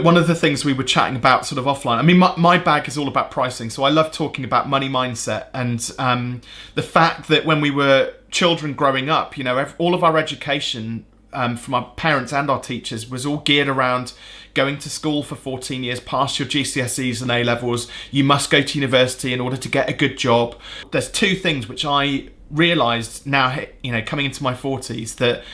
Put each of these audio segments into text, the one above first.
One of the things we were chatting about sort of offline, I mean, my, my bag is all about pricing. So I love talking about money mindset and um, the fact that when we were children growing up, you know, all of our education um, from our parents and our teachers was all geared around going to school for 14 years, pass your GCSEs and A levels. You must go to university in order to get a good job. There's two things which I realized now, you know, coming into my 40s that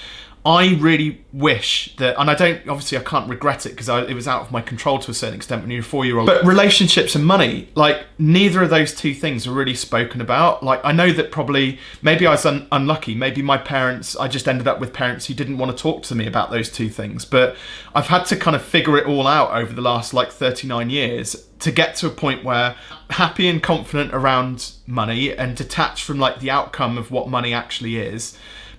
I really wish that, and I don't, obviously I can't regret it because it was out of my control to a certain extent when you're a four year old. But relationships and money, like neither of those two things are really spoken about. Like I know that probably, maybe I was un unlucky. Maybe my parents, I just ended up with parents who didn't want to talk to me about those two things. But I've had to kind of figure it all out over the last like 39 years to get to a point where happy and confident around money and detached from like the outcome of what money actually is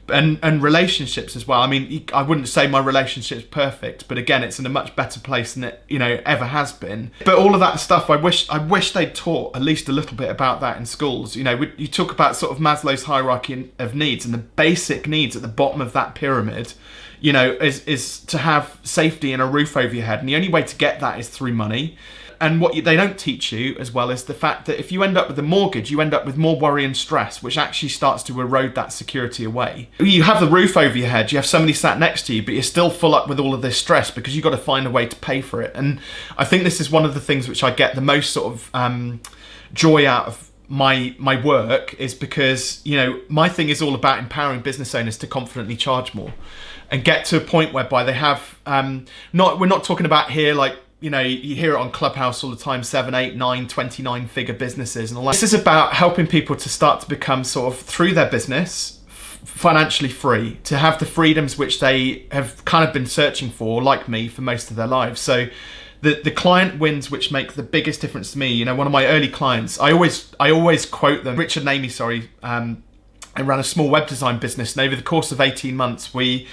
and and relationships as well. I mean, I wouldn't say my relationship's perfect, but again, it's in a much better place than it you know ever has been. But all of that stuff, I wish I wish they taught at least a little bit about that in schools. You know, you talk about sort of Maslow's hierarchy of needs, and the basic needs at the bottom of that pyramid, you know, is is to have safety and a roof over your head, and the only way to get that is through money and what you, they don't teach you as well is the fact that if you end up with a mortgage, you end up with more worry and stress, which actually starts to erode that security away. You have the roof over your head, you have somebody sat next to you, but you're still full up with all of this stress because you've got to find a way to pay for it. And I think this is one of the things which I get the most sort of um, joy out of my my work is because you know my thing is all about empowering business owners to confidently charge more and get to a point whereby they have um, not we're not talking about here like you know, you hear it on Clubhouse all the time, seven, eight, nine, 29 figure businesses and all that. This is about helping people to start to become sort of through their business, financially free, to have the freedoms which they have kind of been searching for, like me, for most of their lives. So the, the client wins which make the biggest difference to me. You know, one of my early clients, I always I always quote them, Richard and Amy, sorry, um, I ran a small web design business and over the course of 18 months we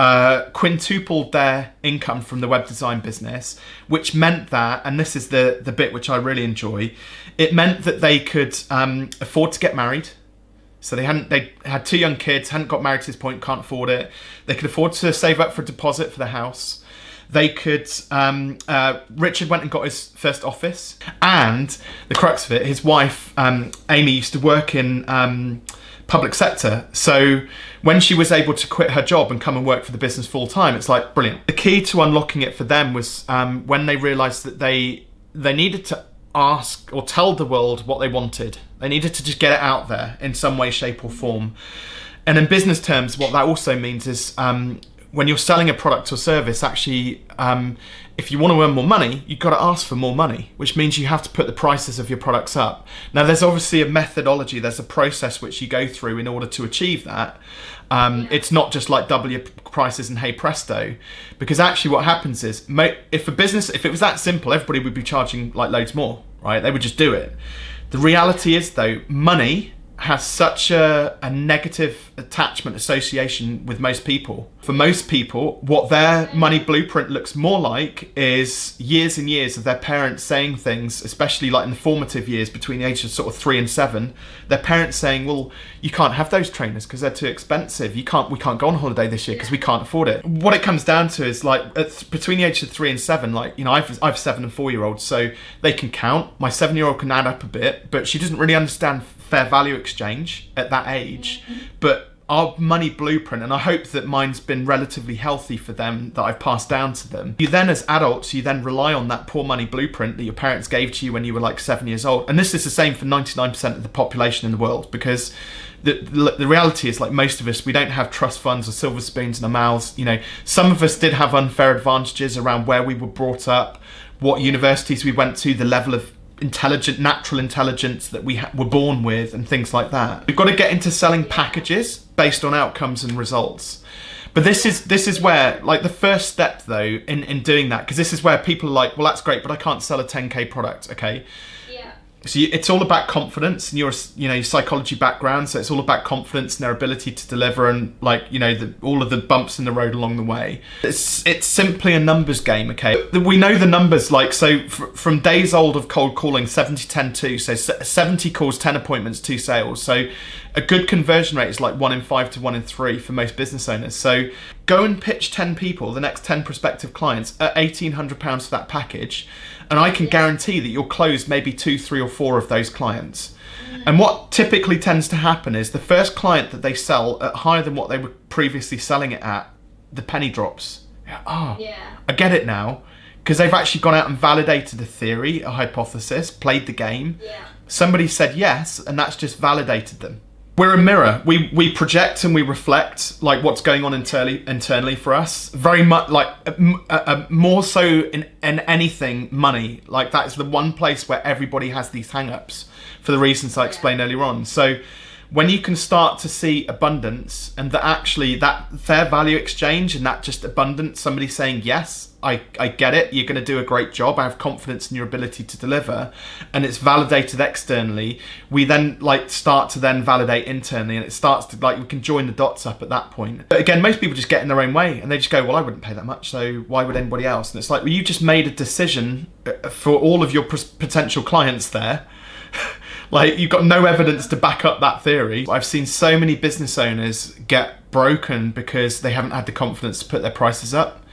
uh, quintupled their income from the web design business, which meant that, and this is the, the bit which I really enjoy, it meant that they could um, afford to get married. So they hadn't, they had two young kids, hadn't got married to this point, can't afford it. They could afford to save up for a deposit for the house. They could, um, uh, Richard went and got his first office and the crux of it, his wife, um, Amy used to work in, um, public sector. So when she was able to quit her job and come and work for the business full time, it's like brilliant. The key to unlocking it for them was um, when they realised that they they needed to ask or tell the world what they wanted. They needed to just get it out there in some way, shape, or form. And in business terms, what that also means is um, when you're selling a product or service, actually, um, if you want to earn more money, you've got to ask for more money, which means you have to put the prices of your products up. Now, there's obviously a methodology, there's a process which you go through in order to achieve that. Um, it's not just like double your prices and hey presto, because actually what happens is, if a business, if it was that simple, everybody would be charging like loads more, right? They would just do it. The reality is though, money has such a, a, negative attachment association with most people. For most people, what their money blueprint looks more like is years and years of their parents saying things, especially like in the formative years between the ages of sort of three and seven, their parents saying, well, you can't have those trainers because they're too expensive. You can't, we can't go on holiday this year because we can't afford it. What it comes down to is like between the ages of three and seven, like, you know, I've, I've seven and four year olds, so they can count. My seven year old can add up a bit, but she doesn't really understand fair value exchange at that age, but our money blueprint, and I hope that mine's been relatively healthy for them that I've passed down to them. You then, as adults, you then rely on that poor money blueprint that your parents gave to you when you were like seven years old. And this is the same for 99% of the population in the world because the, the, the reality is like most of us, we don't have trust funds or silver spoons in our mouths. You know, some of us did have unfair advantages around where we were brought up, what universities we went to, the level of intelligent, natural intelligence that we were born with and things like that. We've got to get into selling packages based on outcomes and results. But this is this is where like the first step though in in doing that because this is where people are like, well that's great, but I can't sell a 10k product. Okay, so you, it's all about confidence and your you know your psychology background. So it's all about confidence and their ability to deliver and like you know the, all of the bumps in the road along the way. It's it's simply a numbers game okay? We know the numbers like so from days old of cold calling 70 10 2 so 70 calls 10 appointments 2 sales. So a good conversion rate is like 1 in 5 to 1 in 3 for most business owners so go and pitch 10 people, the next 10 prospective clients, at £1,800 for that package, and I can guarantee that you'll close maybe two, three, or four of those clients. And what typically tends to happen is the first client that they sell at higher than what they were previously selling it at, the penny drops. Ah, oh, Yeah. I get it now. Because they've actually gone out and validated a theory, a hypothesis, played the game. Yeah. Somebody said yes, and that's just validated them. We're a mirror. We we project and we reflect like what's going on internally internally for us. Very much like uh, uh, uh, more so in in anything money. Like that is the one place where everybody has these hang-ups for the reasons I explained earlier on. So when you can start to see abundance and that actually that fair value exchange and that just abundance, somebody saying yes, I, I get it, you're going to do a great job, I have confidence in your ability to deliver, and it's validated externally, we then like start to then validate internally and it starts to like we can join the dots up at that point. But again, most people just get in their own way and they just go, well, I wouldn't pay that much, so why would anybody else? And it's like, well, you just made a decision uh, for all of your potential clients there like you've got no evidence to back up that theory. I've seen so many business owners get broken because they haven't had the confidence to put their prices up.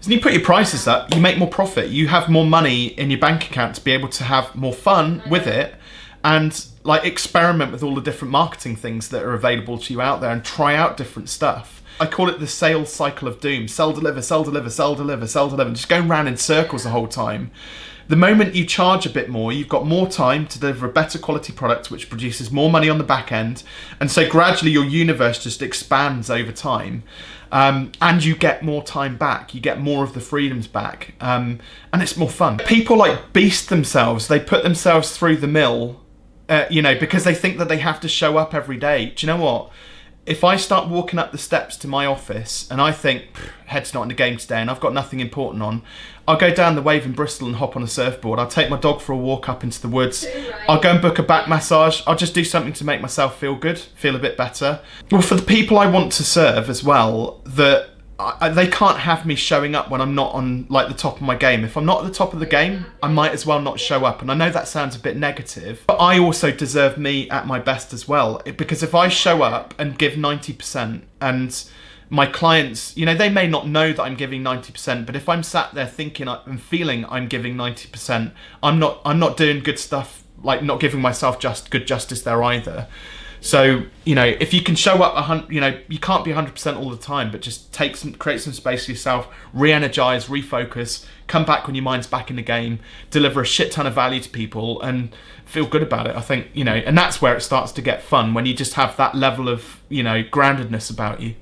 So you put your prices up, you make more profit. You have more money in your bank account to be able to have more fun with it and like experiment with all the different marketing things that are available to you out there and try out different stuff. I call it the sales cycle of doom. Sell, deliver, sell, deliver, sell, deliver, sell, deliver. Just going round in circles the whole time. The moment you charge a bit more, you've got more time to deliver a better quality product, which produces more money on the back end. And so gradually your universe just expands over time. Um, and you get more time back. You get more of the freedoms back. Um, and it's more fun. People like beast themselves. They put themselves through the mill, uh, you know, because they think that they have to show up every day. Do you know what? If I start walking up the steps to my office and I think head's not in the game today and I've got nothing important on, I'll go down the wave in Bristol and hop on a surfboard. I'll take my dog for a walk up into the woods. Right. I'll go and book a back massage. I'll just do something to make myself feel good, feel a bit better. Well, for the people I want to serve as well, that I, they can't have me showing up when I'm not on like the top of my game. If I'm not at the top of the game, I might as well not show up. And I know that sounds a bit negative, but I also deserve me at my best as well. It- Because if I show up and give 90% and my clients, you know, they may not know that I'm giving 90%, but if I'm sat there thinking I- and feeling I'm giving 90%, I'm not I'm not doing good stuff, like not giving myself just good justice there either. So you know, if you can show up a hundred, you know, you can't be hundred percent all the time, but just take some, create some space for yourself, re-energize, refocus, come back when your mind's back in the game, deliver a shit ton of value to people, and feel good about it. I think you know, and that's where it starts to get fun when you just have that level of you know groundedness about you.